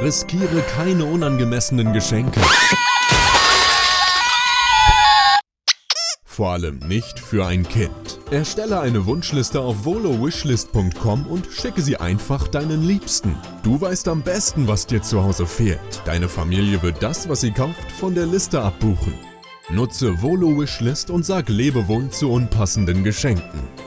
Riskiere keine unangemessenen Geschenke. Vor allem nicht für ein Kind. Erstelle eine Wunschliste auf volowishlist.com und schicke sie einfach deinen Liebsten. Du weißt am besten, was dir zu Hause fehlt. Deine Familie wird das, was sie kauft, von der Liste abbuchen. Nutze Volo Wishlist und sag Lebewohl zu unpassenden Geschenken.